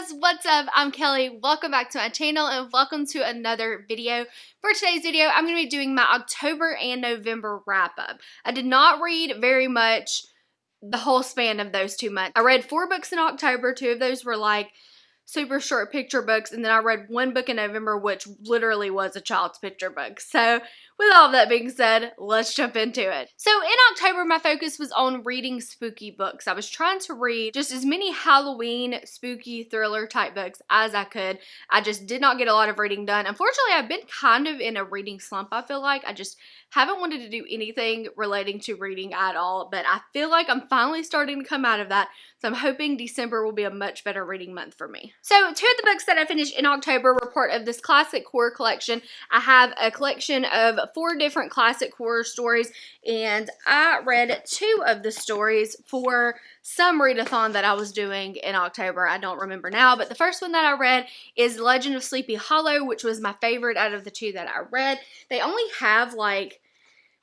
guys, what's up? I'm Kelly. Welcome back to my channel and welcome to another video. For today's video, I'm going to be doing my October and November wrap up. I did not read very much the whole span of those two months. I read four books in October. Two of those were like super short picture books and then I read one book in November which literally was a child's picture book. So with all that being said, let's jump into it. So in October, my focus was on reading spooky books. I was trying to read just as many Halloween spooky thriller type books as I could. I just did not get a lot of reading done. Unfortunately, I've been kind of in a reading slump, I feel like. I just haven't wanted to do anything relating to reading at all, but I feel like I'm finally starting to come out of that. So I'm hoping December will be a much better reading month for me. So two of the books that I finished in October were part of this classic horror collection. I have a collection of four different classic horror stories and I read two of the stories for some readathon that I was doing in October. I don't remember now, but the first one that I read is Legend of Sleepy Hollow, which was my favorite out of the two that I read. They only have like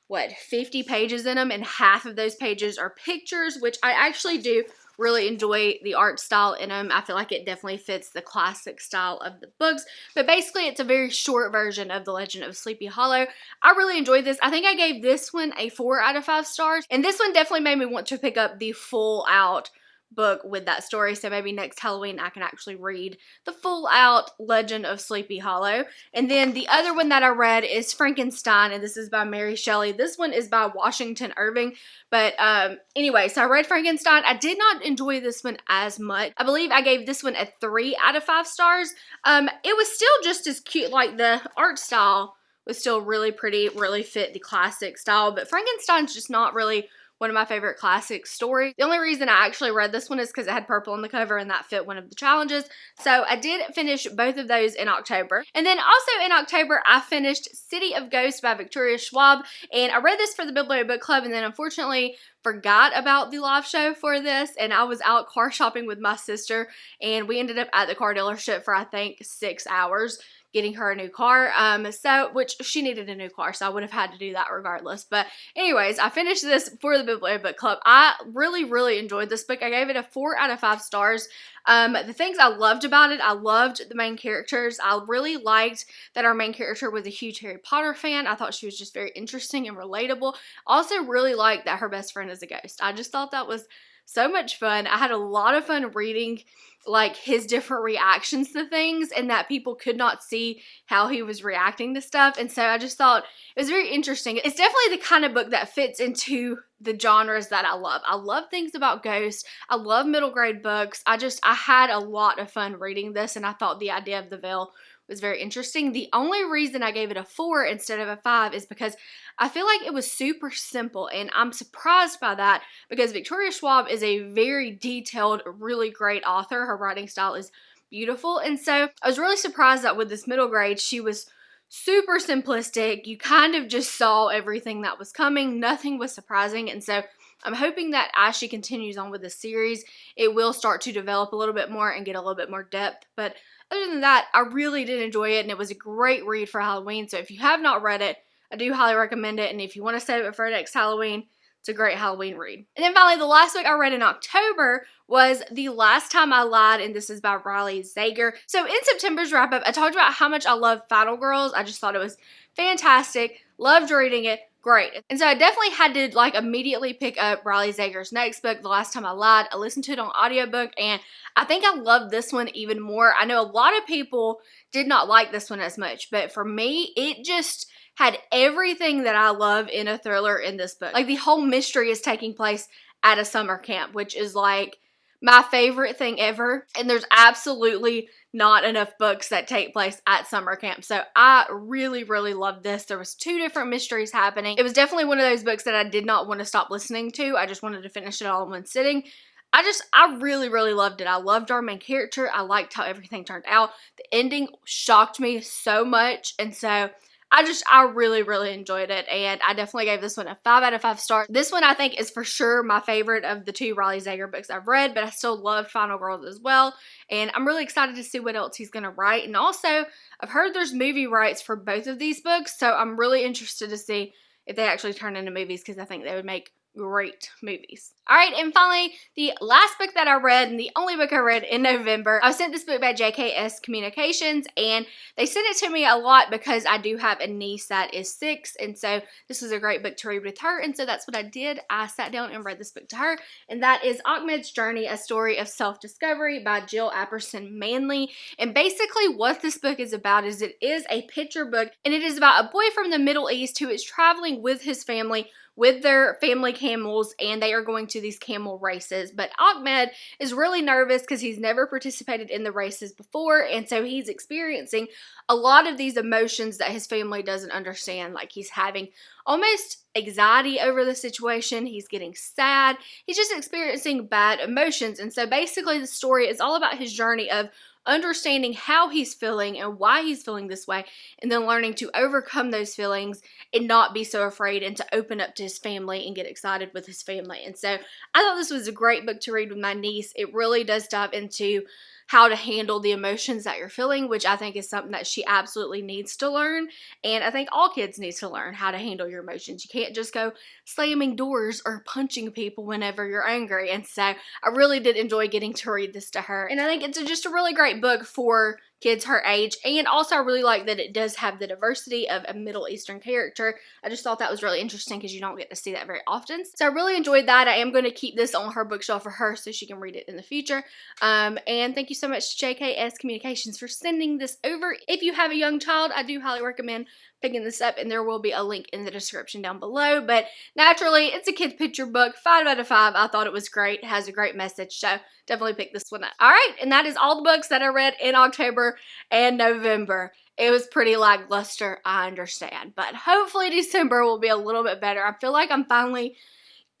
what 50 pages in them and half of those pages are pictures which I actually do really enjoy the art style in them. I feel like it definitely fits the classic style of the books. But basically, it's a very short version of The Legend of Sleepy Hollow. I really enjoyed this. I think I gave this one a 4 out of 5 stars. And this one definitely made me want to pick up the full out book with that story. So maybe next Halloween I can actually read the full out Legend of Sleepy Hollow. And then the other one that I read is Frankenstein, and this is by Mary Shelley. This one is by Washington Irving. But um, anyway, so I read Frankenstein. I did not enjoy this one as much. I believe I gave this one a 3 out of 5 stars. Um, it was still just as cute, like the art style was still really pretty, really fit the classic style. But Frankenstein's just not really one of my favorite classic stories. The only reason I actually read this one is because it had purple on the cover and that fit one of the challenges. So I did finish both of those in October. And then also in October, I finished City of Ghosts by Victoria Schwab. And I read this for the Biblio Book Club and then unfortunately forgot about the live show for this and I was out car shopping with my sister and we ended up at the car dealership for I think six hours getting her a new car. Um, so, which she needed a new car, so I would have had to do that regardless. But anyways, I finished this for the Biblio Book Club. I really, really enjoyed this book. I gave it a four out of five stars. Um, the things I loved about it, I loved the main characters. I really liked that our main character was a huge Harry Potter fan. I thought she was just very interesting and relatable. Also really liked that her best friend is a ghost. I just thought that was so much fun. I had a lot of fun reading like his different reactions to things and that people could not see how he was reacting to stuff. And so I just thought it was very interesting. It's definitely the kind of book that fits into the genres that I love. I love things about ghosts. I love middle grade books. I just, I had a lot of fun reading this and I thought the idea of the veil was very interesting. The only reason I gave it a 4 instead of a 5 is because I feel like it was super simple and I'm surprised by that because Victoria Schwab is a very detailed, really great author. Her writing style is beautiful and so I was really surprised that with this middle grade she was super simplistic. You kind of just saw everything that was coming. Nothing was surprising and so I'm hoping that as she continues on with the series, it will start to develop a little bit more and get a little bit more depth. But other than that, I really did enjoy it and it was a great read for Halloween. So if you have not read it, I do highly recommend it. And if you want to save it for next Halloween, it's a great Halloween read. And then finally, the last book I read in October was The Last Time I Lied, and this is by Riley Sager. So in September's wrap up, I talked about how much I love Final Girls. I just thought it was fantastic. Loved reading it great. And so I definitely had to like immediately pick up Riley Sager's next book, The Last Time I Lied. I listened to it on audiobook and I think I love this one even more. I know a lot of people did not like this one as much, but for me, it just had everything that I love in a thriller in this book. Like the whole mystery is taking place at a summer camp, which is like my favorite thing ever. And there's absolutely not enough books that take place at summer camp. So I really, really loved this. There was two different mysteries happening. It was definitely one of those books that I did not want to stop listening to. I just wanted to finish it all in one sitting. I just, I really, really loved it. I loved our main character. I liked how everything turned out. The ending shocked me so much. And so I just, I really, really enjoyed it. And I definitely gave this one a 5 out of 5 stars. This one I think is for sure my favorite of the two Riley Sager books I've read, but I still loved Final Girls as well. And I'm really excited to see what else he's going to write. And also, I've heard there's movie rights for both of these books. So I'm really interested to see if they actually turn into movies because I think they would make great movies. All right, and finally, the last book that I read and the only book I read in November, I sent this book by JKS Communications, and they sent it to me a lot because I do have a niece that is six, and so this was a great book to read with her, and so that's what I did. I sat down and read this book to her, and that is Ahmed's Journey, A Story of Self-Discovery by Jill Apperson Manley, and basically what this book is about is it is a picture book, and it is about a boy from the Middle East who is traveling with his family with their family camels and they are going to these camel races. But Ahmed is really nervous because he's never participated in the races before and so he's experiencing a lot of these emotions that his family doesn't understand. Like he's having almost anxiety over the situation, he's getting sad, he's just experiencing bad emotions. And so basically the story is all about his journey of understanding how he's feeling and why he's feeling this way, and then learning to overcome those feelings and not be so afraid and to open up to his family and get excited with his family. And so I thought this was a great book to read with my niece. It really does dive into how to handle the emotions that you're feeling, which I think is something that she absolutely needs to learn. And I think all kids need to learn how to handle your emotions. You can't just go slamming doors or punching people whenever you're angry. And so I really did enjoy getting to read this to her. And I think it's just a really great book for kids her age. And also I really like that it does have the diversity of a Middle Eastern character. I just thought that was really interesting because you don't get to see that very often. So I really enjoyed that. I am going to keep this on her bookshelf for her so she can read it in the future. Um, and thank you so much to JKS Communications for sending this over. If you have a young child, I do highly recommend picking this up and there will be a link in the description down below. But naturally, it's a kid's picture book. 5 out of 5. I thought it was great. It has a great message. So definitely pick this one up. All right, and that is all the books that I read in October and November. It was pretty lackluster, I understand. But hopefully December will be a little bit better. I feel like I'm finally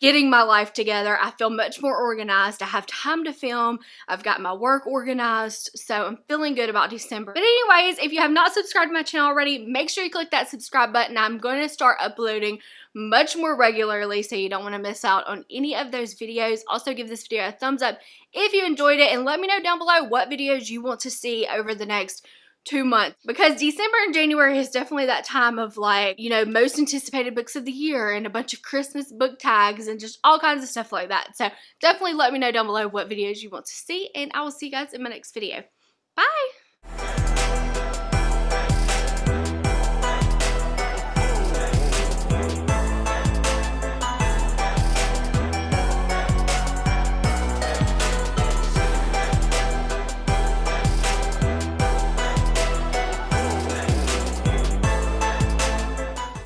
getting my life together. I feel much more organized. I have time to film. I've got my work organized. So I'm feeling good about December. But anyways, if you have not subscribed to my channel already, make sure you click that subscribe button. I'm going to start uploading much more regularly so you don't want to miss out on any of those videos. Also give this video a thumbs up if you enjoyed it and let me know down below what videos you want to see over the next two months because December and January is definitely that time of like, you know, most anticipated books of the year and a bunch of Christmas book tags and just all kinds of stuff like that. So definitely let me know down below what videos you want to see and I will see you guys in my next video. Bye!